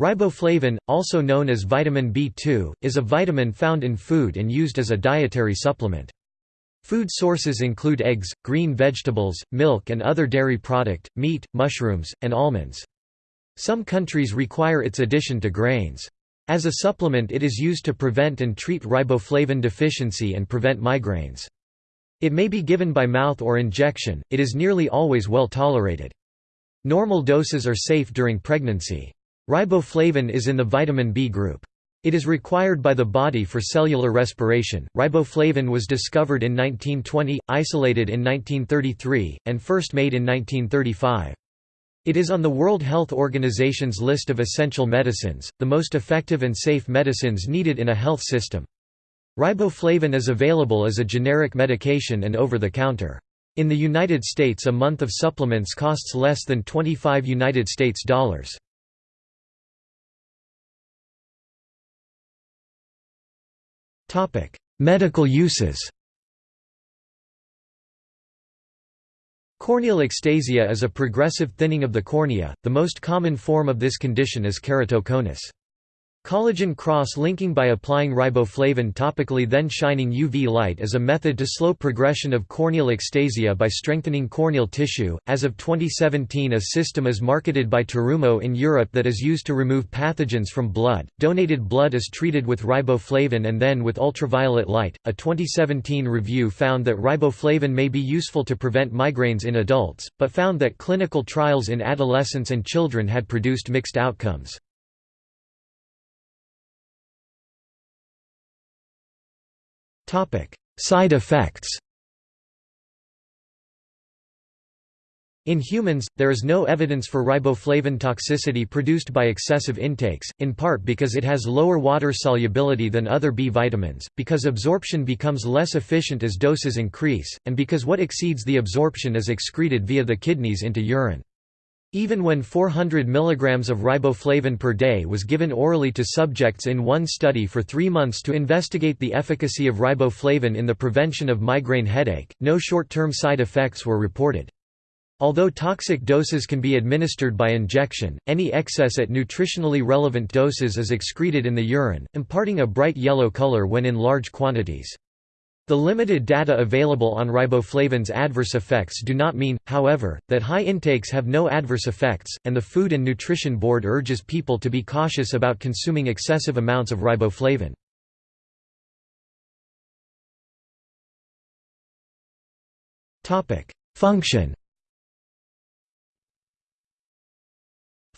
Riboflavin, also known as vitamin B2, is a vitamin found in food and used as a dietary supplement. Food sources include eggs, green vegetables, milk and other dairy product, meat, mushrooms, and almonds. Some countries require its addition to grains. As a supplement it is used to prevent and treat riboflavin deficiency and prevent migraines. It may be given by mouth or injection, it is nearly always well tolerated. Normal doses are safe during pregnancy. Riboflavin is in the vitamin B group. It is required by the body for cellular respiration. Riboflavin was discovered in 1920, isolated in 1933, and first made in 1935. It is on the World Health Organization's list of essential medicines, the most effective and safe medicines needed in a health system. Riboflavin is available as a generic medication and over the counter. In the United States a month of supplements costs less than 25 United States dollars. Medical uses Corneal ectasia is a progressive thinning of the cornea, the most common form of this condition is keratoconus. Collagen cross-linking by applying riboflavin topically then shining UV light is a method to slow progression of corneal ectasia by strengthening corneal tissue. As of 2017, a system is marketed by Terumo in Europe that is used to remove pathogens from blood. Donated blood is treated with riboflavin and then with ultraviolet light. A 2017 review found that riboflavin may be useful to prevent migraines in adults, but found that clinical trials in adolescents and children had produced mixed outcomes. Side effects In humans, there is no evidence for riboflavin toxicity produced by excessive intakes, in part because it has lower water solubility than other B vitamins, because absorption becomes less efficient as doses increase, and because what exceeds the absorption is excreted via the kidneys into urine. Even when 400 mg of riboflavin per day was given orally to subjects in one study for three months to investigate the efficacy of riboflavin in the prevention of migraine headache, no short-term side effects were reported. Although toxic doses can be administered by injection, any excess at nutritionally relevant doses is excreted in the urine, imparting a bright yellow color when in large quantities. The limited data available on riboflavin's adverse effects do not mean, however, that high intakes have no adverse effects, and the Food and Nutrition Board urges people to be cautious about consuming excessive amounts of riboflavin. Function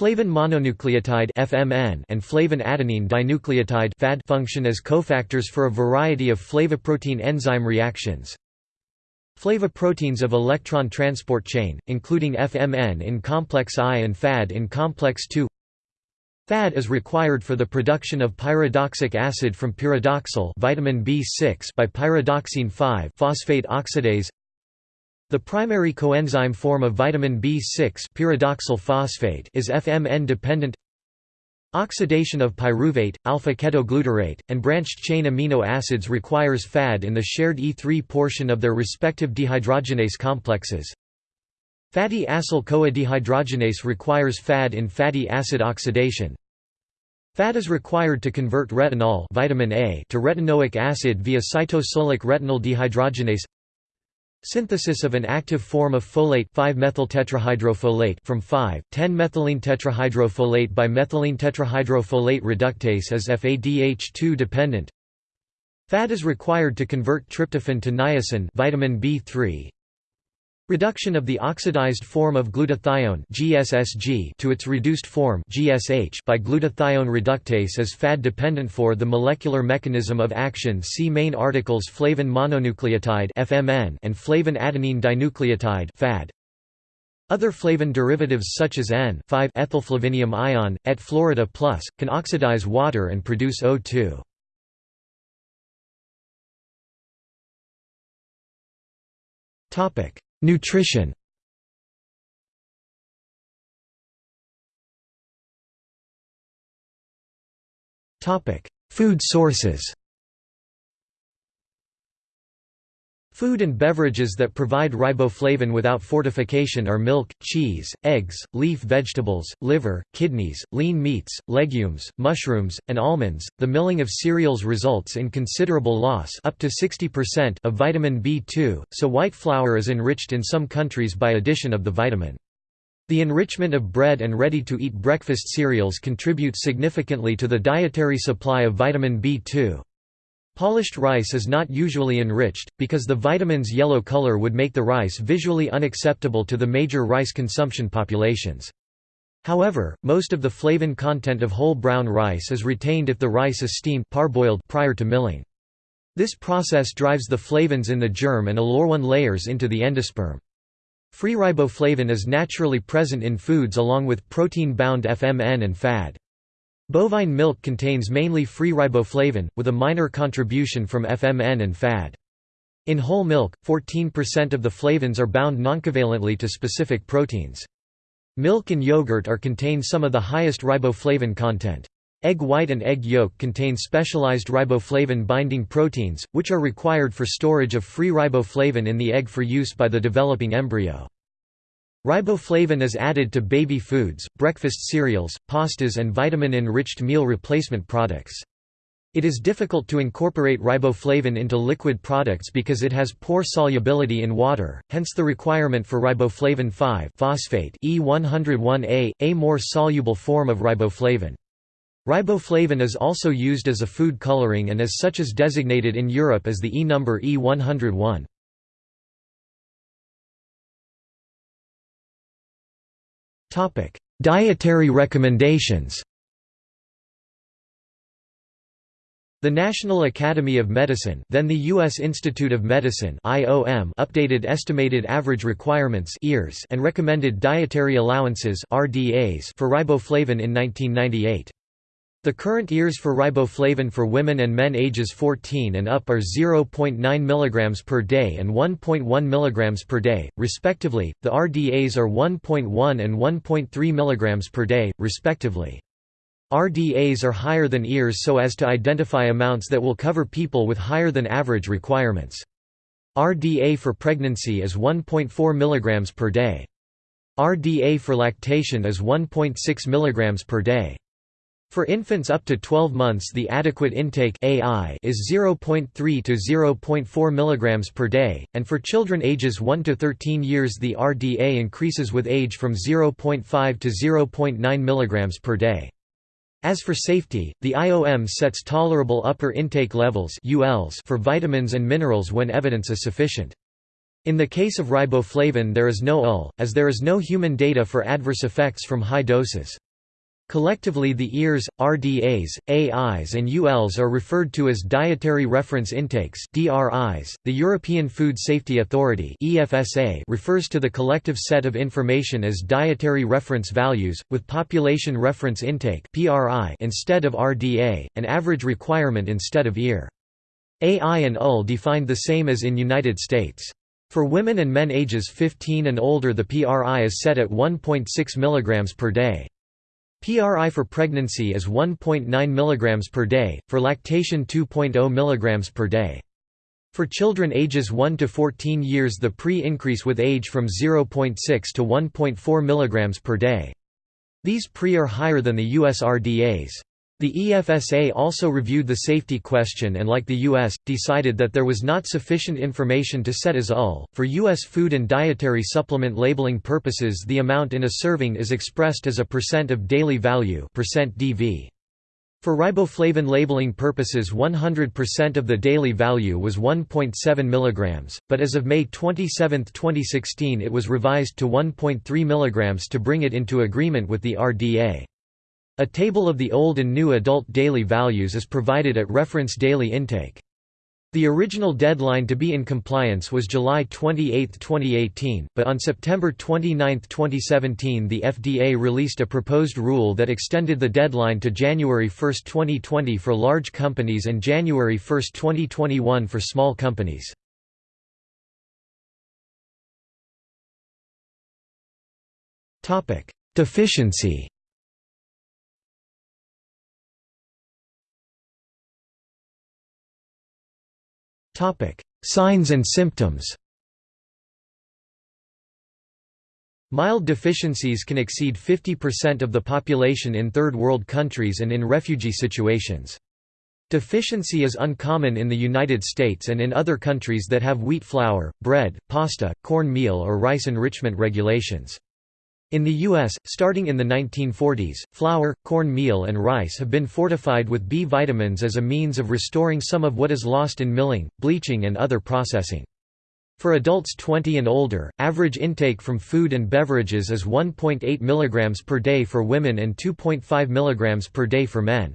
Flavin mononucleotide (FMN) and flavin adenine dinucleotide (FAD) function as cofactors for a variety of flavoprotein enzyme reactions. Flavoproteins of electron transport chain, including FMN in complex I and FAD in complex II. FAD is required for the production of pyridoxic acid from pyridoxal vitamin B6 by pyridoxine 5-phosphate oxidase. The primary coenzyme form of vitamin B6 pyridoxal phosphate is FMN-dependent Oxidation of pyruvate, alpha-ketoglutarate, and branched-chain amino acids requires FAD in the shared E3 portion of their respective dehydrogenase complexes. Fatty acyl-CoA dehydrogenase requires FAD in fatty acid oxidation. FAD is required to convert retinol vitamin A to retinoic acid via cytosolic retinal dehydrogenase Synthesis of an active form of folate 5-methyltetrahydrofolate from 5,10-methylene tetrahydrofolate by methylene tetrahydrofolate reductase is FADH2 dependent. FAD is required to convert tryptophan to niacin vitamin B3. Reduction of the oxidized form of glutathione GSSG to its reduced form GSH by glutathione reductase is FAD-dependent for the molecular mechanism of action see main articles flavin mononucleotide FMN and flavin adenine dinucleotide FAD. Other flavin derivatives such as N5-ethylflavinium ion, et Florida plus, can oxidize water and produce O2. Topic Nutrition. Food sources Food and beverages that provide riboflavin without fortification are milk, cheese, eggs, leaf vegetables, liver, kidneys, lean meats, legumes, mushrooms, and almonds. The milling of cereals results in considerable loss up to 60% of vitamin B2, so white flour is enriched in some countries by addition of the vitamin. The enrichment of bread and ready-to-eat breakfast cereals contributes significantly to the dietary supply of vitamin B2. Polished rice is not usually enriched, because the vitamin's yellow color would make the rice visually unacceptable to the major rice consumption populations. However, most of the flavin content of whole brown rice is retained if the rice is steamed parboiled prior to milling. This process drives the flavins in the germ and aleurone layers into the endosperm. Free riboflavin is naturally present in foods along with protein-bound FMN and FAD. Bovine milk contains mainly free riboflavin, with a minor contribution from FMN and FAD. In whole milk, 14% of the flavins are bound noncovalently to specific proteins. Milk and yogurt are contain some of the highest riboflavin content. Egg white and egg yolk contain specialized riboflavin-binding proteins, which are required for storage of free riboflavin in the egg for use by the developing embryo. Riboflavin is added to baby foods, breakfast cereals, pastas and vitamin-enriched meal replacement products. It is difficult to incorporate riboflavin into liquid products because it has poor solubility in water, hence the requirement for riboflavin 5-phosphate E101A, a more soluble form of riboflavin. Riboflavin is also used as a food coloring and as such is designated in Europe as the E number E101. Dietary recommendations The National Academy of Medicine then the U.S. Institute of Medicine IOM updated estimated average requirements (EARS) and recommended dietary allowances RDAs for riboflavin in 1998. The current EARs for riboflavin for women and men ages 14 and up are 0.9 mg per day and 1.1 mg per day, respectively. The RDAs are 1.1 and 1.3 mg per day, respectively. RDAs are higher than EARs so as to identify amounts that will cover people with higher than average requirements. RDA for pregnancy is 1.4 mg per day. RDA for lactation is 1.6 mg per day. For infants up to 12 months the adequate intake AI is 0.3 to 0.4 mg per day, and for children ages 1 to 13 years the RDA increases with age from 0.5 to 0.9 mg per day. As for safety, the IOM sets tolerable upper intake levels for vitamins and minerals when evidence is sufficient. In the case of riboflavin there is no UL, as there is no human data for adverse effects from high doses. Collectively the EARs, RDAs, AIs and ULs are referred to as Dietary Reference Intakes DRIs. .The European Food Safety Authority EFSA refers to the collective set of information as Dietary Reference Values, with Population Reference Intake PRI instead of RDA, an average requirement instead of EAR. AI and UL defined the same as in United States. For women and men ages 15 and older the PRI is set at 1.6 mg per day. PRI for pregnancy is 1.9 mg per day, for lactation 2.0 mg per day. For children ages 1 to 14 years the pre-increase with age from 0.6 to 1.4 mg per day. These pre are higher than the US RDAs. The EFSA also reviewed the safety question and like the U.S., decided that there was not sufficient information to set as UL. For U.S. food and dietary supplement labeling purposes the amount in a serving is expressed as a percent of daily value percent DV. For riboflavin labeling purposes 100% of the daily value was 1.7 mg, but as of May 27, 2016 it was revised to 1.3 mg to bring it into agreement with the RDA. A table of the old and new adult daily values is provided at reference daily intake. The original deadline to be in compliance was July 28, 2018, but on September 29, 2017 the FDA released a proposed rule that extended the deadline to January 1, 2020 for large companies and January 1, 2021 for small companies. Deficiency Signs and symptoms Mild deficiencies can exceed 50% of the population in third world countries and in refugee situations. Deficiency is uncommon in the United States and in other countries that have wheat flour, bread, pasta, corn meal or rice enrichment regulations. In the U.S., starting in the 1940s, flour, corn meal and rice have been fortified with B vitamins as a means of restoring some of what is lost in milling, bleaching and other processing. For adults 20 and older, average intake from food and beverages is 1.8 mg per day for women and 2.5 mg per day for men.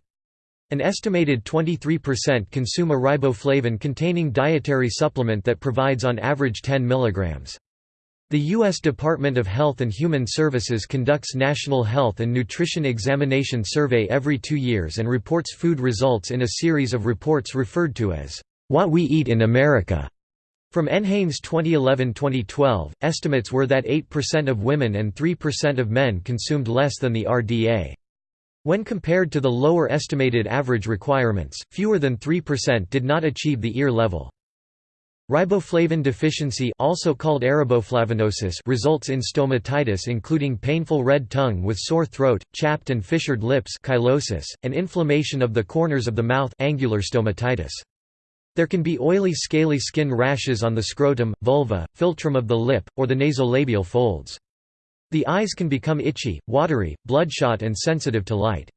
An estimated 23% consume a riboflavin-containing dietary supplement that provides on average 10 mg. The U.S. Department of Health and Human Services conducts National Health and Nutrition Examination Survey every two years and reports food results in a series of reports referred to as, "'What We Eat in America'". From NHANES 2011-2012, estimates were that 8% of women and 3% of men consumed less than the RDA. When compared to the lower estimated average requirements, fewer than 3% did not achieve the EAR level. Riboflavin deficiency also called ariboflavinosis results in stomatitis including painful red tongue with sore throat, chapped and fissured lips cheilosis, and inflammation of the corners of the mouth angular stomatitis. There can be oily scaly skin rashes on the scrotum, vulva, philtrum of the lip, or the nasolabial folds. The eyes can become itchy, watery, bloodshot and sensitive to light.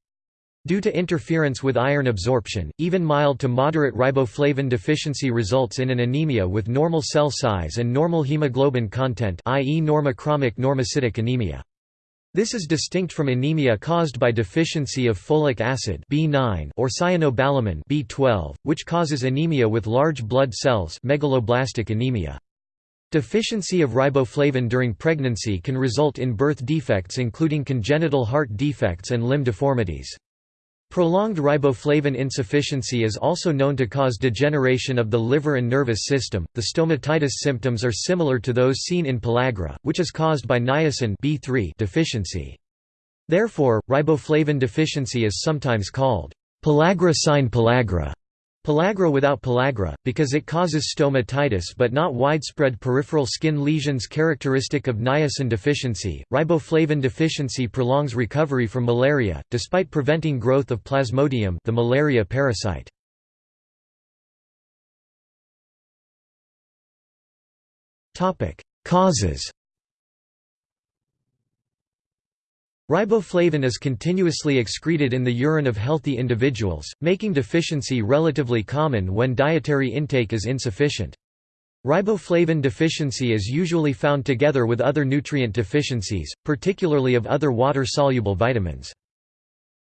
Due to interference with iron absorption, even mild to moderate riboflavin deficiency results in an anemia with normal cell size and normal hemoglobin content i.e. normochromic normocytic anemia. This is distinct from anemia caused by deficiency of folic acid B9 or cyanocobalamin B12, which causes anemia with large blood cells megaloblastic anemia. Deficiency of riboflavin during pregnancy can result in birth defects including congenital heart defects and limb deformities. Prolonged riboflavin insufficiency is also known to cause degeneration of the liver and nervous system. The stomatitis symptoms are similar to those seen in pellagra, which is caused by niacin B3 deficiency. Therefore, riboflavin deficiency is sometimes called pellagra sine pellagra Pellagra without pellagra, because it causes stomatitis but not widespread peripheral skin lesions characteristic of niacin deficiency. Riboflavin deficiency prolongs recovery from malaria, despite preventing growth of Plasmodium the malaria parasite. Topic: Causes Riboflavin is continuously excreted in the urine of healthy individuals, making deficiency relatively common when dietary intake is insufficient. Riboflavin deficiency is usually found together with other nutrient deficiencies, particularly of other water-soluble vitamins.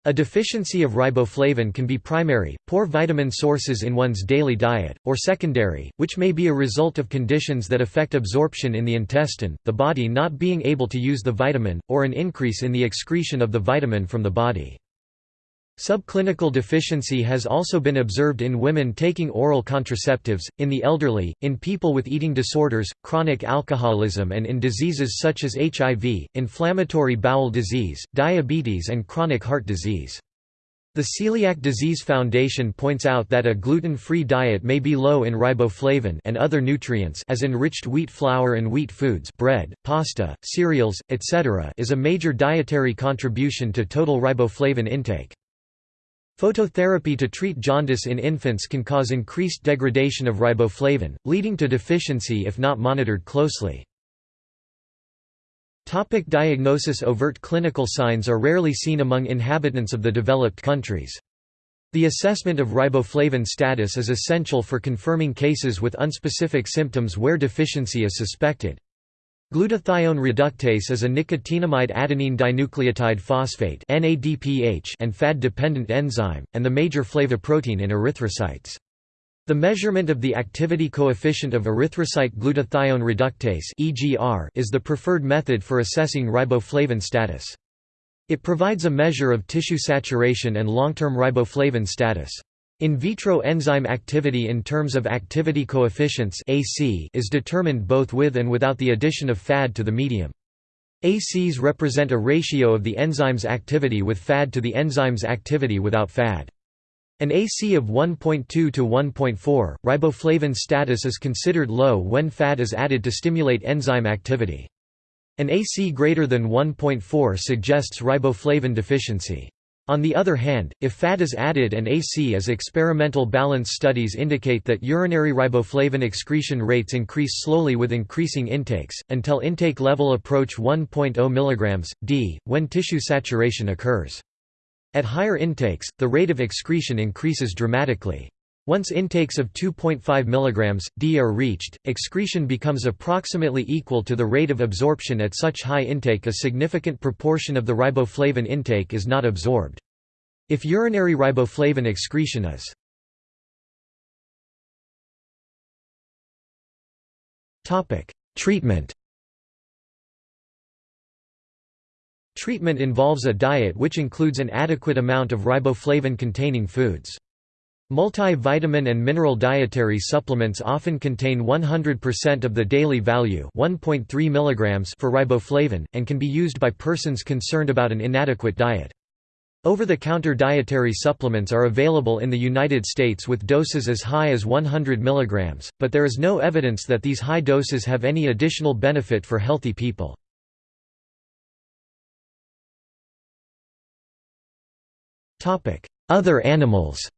A deficiency of riboflavin can be primary, poor vitamin sources in one's daily diet, or secondary, which may be a result of conditions that affect absorption in the intestine, the body not being able to use the vitamin, or an increase in the excretion of the vitamin from the body. Subclinical deficiency has also been observed in women taking oral contraceptives, in the elderly, in people with eating disorders, chronic alcoholism and in diseases such as HIV, inflammatory bowel disease, diabetes and chronic heart disease. The Celiac Disease Foundation points out that a gluten-free diet may be low in riboflavin and other nutrients as enriched wheat flour and wheat foods bread, pasta, cereals, etc. is a major dietary contribution to total riboflavin intake. Phototherapy to treat jaundice in infants can cause increased degradation of riboflavin, leading to deficiency if not monitored closely. Topic diagnosis Overt clinical signs are rarely seen among inhabitants of the developed countries. The assessment of riboflavin status is essential for confirming cases with unspecific symptoms where deficiency is suspected. Glutathione reductase is a nicotinamide adenine dinucleotide phosphate and FAD-dependent enzyme, and the major flavoprotein in erythrocytes. The measurement of the activity coefficient of erythrocyte glutathione reductase is the preferred method for assessing riboflavin status. It provides a measure of tissue saturation and long-term riboflavin status. In vitro enzyme activity in terms of activity coefficients AC is determined both with and without the addition of FAD to the medium. ACs represent a ratio of the enzyme's activity with FAD to the enzyme's activity without FAD. An AC of 1.2 to 1.4, riboflavin status is considered low when FAD is added to stimulate enzyme activity. An AC greater than 1.4 suggests riboflavin deficiency. On the other hand, if FAD is added and AC is experimental balance studies indicate that urinary riboflavin excretion rates increase slowly with increasing intakes, until intake level approach 1.0 mg, d, when tissue saturation occurs. At higher intakes, the rate of excretion increases dramatically. Once intakes of 2.5 mg, d are reached, excretion becomes approximately equal to the rate of absorption at such high intake a significant proportion of the riboflavin intake is not absorbed. If urinary riboflavin excretion is Treatment Treatment involves a diet which includes an adequate amount of riboflavin-containing foods. Multivitamin and mineral dietary supplements often contain 100% of the daily value 1.3 mg for riboflavin, and can be used by persons concerned about an inadequate diet. Over-the-counter dietary supplements are available in the United States with doses as high as 100 mg, but there is no evidence that these high doses have any additional benefit for healthy people. Other animals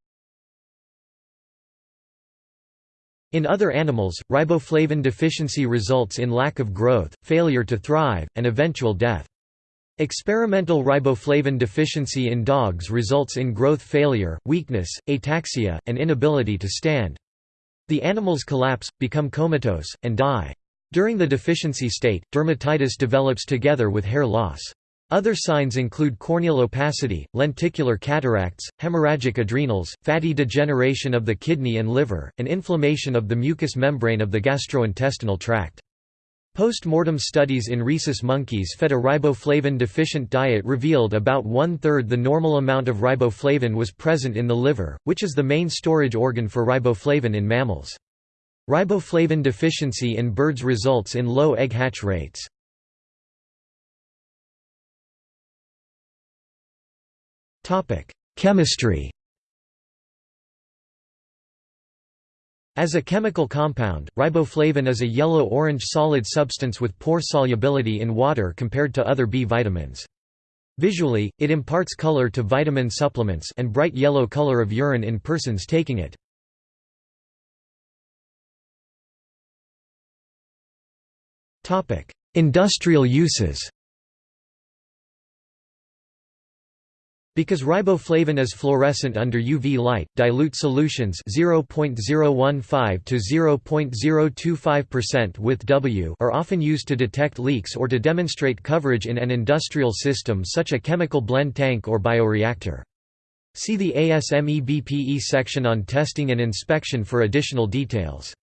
In other animals, riboflavin deficiency results in lack of growth, failure to thrive, and eventual death. Experimental riboflavin deficiency in dogs results in growth failure, weakness, ataxia, and inability to stand. The animals collapse, become comatose, and die. During the deficiency state, dermatitis develops together with hair loss. Other signs include corneal opacity, lenticular cataracts, hemorrhagic adrenals, fatty degeneration of the kidney and liver, and inflammation of the mucous membrane of the gastrointestinal tract. Post-mortem studies in rhesus monkeys fed a riboflavin-deficient diet revealed about one-third the normal amount of riboflavin was present in the liver, which is the main storage organ for riboflavin in mammals. Riboflavin deficiency in birds results in low egg hatch rates. Chemistry As a chemical compound, riboflavin is a yellow-orange solid substance with poor solubility in water compared to other B vitamins. Visually, it imparts color to vitamin supplements and bright yellow color of urine in persons taking it. Industrial uses Because riboflavin is fluorescent under UV light, dilute solutions 0.015 to 0.025% with W are often used to detect leaks or to demonstrate coverage in an industrial system such a chemical blend tank or bioreactor. See the ASME BPE section on testing and inspection for additional details.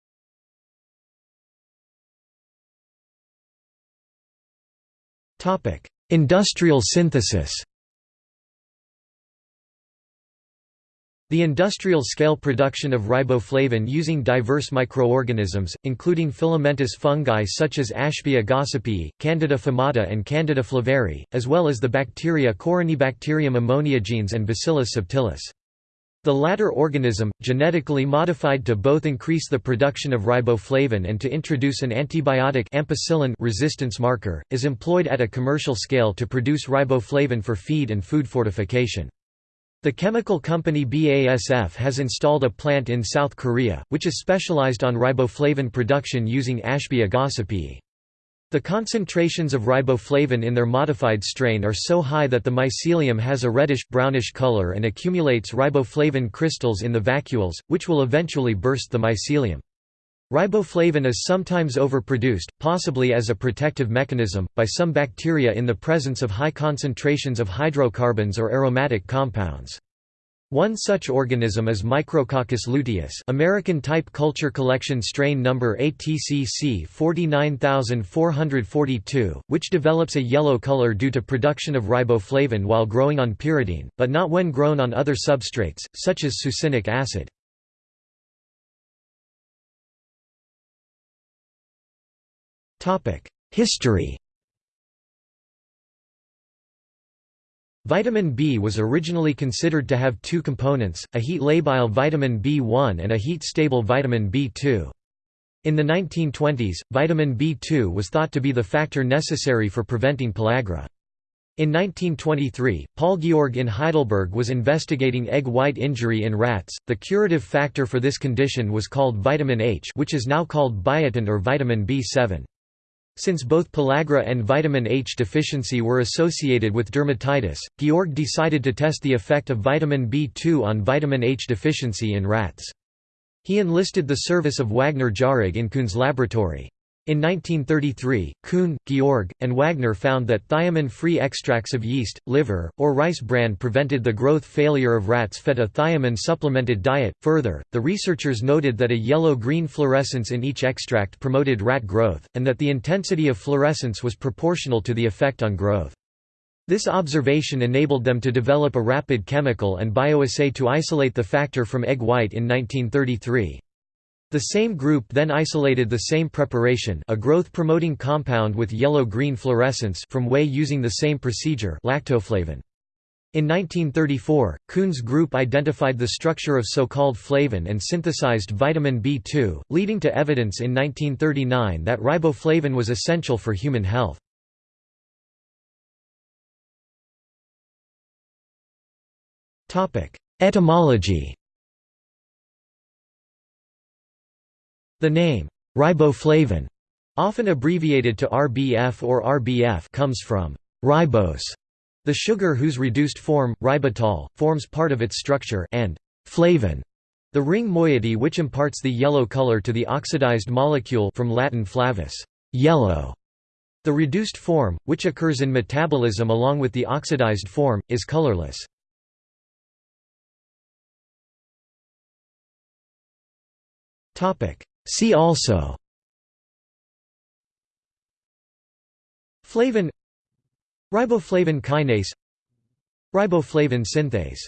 Industrial synthesis The industrial-scale production of riboflavin using diverse microorganisms, including filamentous fungi such as Ashbya gossypii, Candida famata and Candida flareri, as well as the bacteria Corynebacterium ammoniagenes and Bacillus subtilis. The latter organism, genetically modified to both increase the production of riboflavin and to introduce an antibiotic ampicillin resistance marker, is employed at a commercial scale to produce riboflavin for feed and food fortification. The chemical company BASF has installed a plant in South Korea, which is specialized on riboflavin production using Ashbya gossypii. The concentrations of riboflavin in their modified strain are so high that the mycelium has a reddish-brownish color and accumulates riboflavin crystals in the vacuoles, which will eventually burst the mycelium. Riboflavin is sometimes overproduced, possibly as a protective mechanism, by some bacteria in the presence of high concentrations of hydrocarbons or aromatic compounds. One such organism is Micrococcus luteus American Type Culture Collection strain number ATCC 49442, which develops a yellow color due to production of riboflavin while growing on pyridine, but not when grown on other substrates, such as succinic acid. History Vitamin B was originally considered to have two components, a heat-labile vitamin B1 and a heat-stable vitamin B2. In the 1920s, vitamin B2 was thought to be the factor necessary for preventing pellagra. In 1923, Paul György in Heidelberg was investigating egg white injury in rats. The curative factor for this condition was called vitamin H, which is now called biotin or vitamin B7. Since both pellagra and vitamin H deficiency were associated with dermatitis, György decided to test the effect of vitamin B2 on vitamin H deficiency in rats. He enlisted the service of Wagner-Jauregg in Kuhn's laboratory. In 1933, Kuhn, György, and Wagner found that thiamine-free extracts of yeast, liver, or rice bran prevented the growth failure of rats fed a thiamine-supplemented diet. Further, the researchers noted that a yellow-green fluorescence in each extract promoted rat growth, and that the intensity of fluorescence was proportional to the effect on growth. This observation enabled them to develop a rapid chemical and bioassay to isolate the factor from egg white in 1933. The same group then isolated the same preparation a growth-promoting compound with yellow-green fluorescence from whey using the same procedure lactoflavin. In 1934, Kuhn's group identified the structure of so-called flavin and synthesized vitamin B2, leading to evidence in 1939 that riboflavin was essential for human health. Etymology The name, riboflavin, often abbreviated to RBF or RBF comes from ribose, the sugar whose reduced form, ribitol, forms part of its structure, and flavin, the ring moiety which imparts the yellow color to the oxidized molecule from Latin flavus, yellow. The reduced form, which occurs in metabolism along with the oxidized form, is colorless. See also. Flavin. Riboflavin kinase. Riboflavin synthase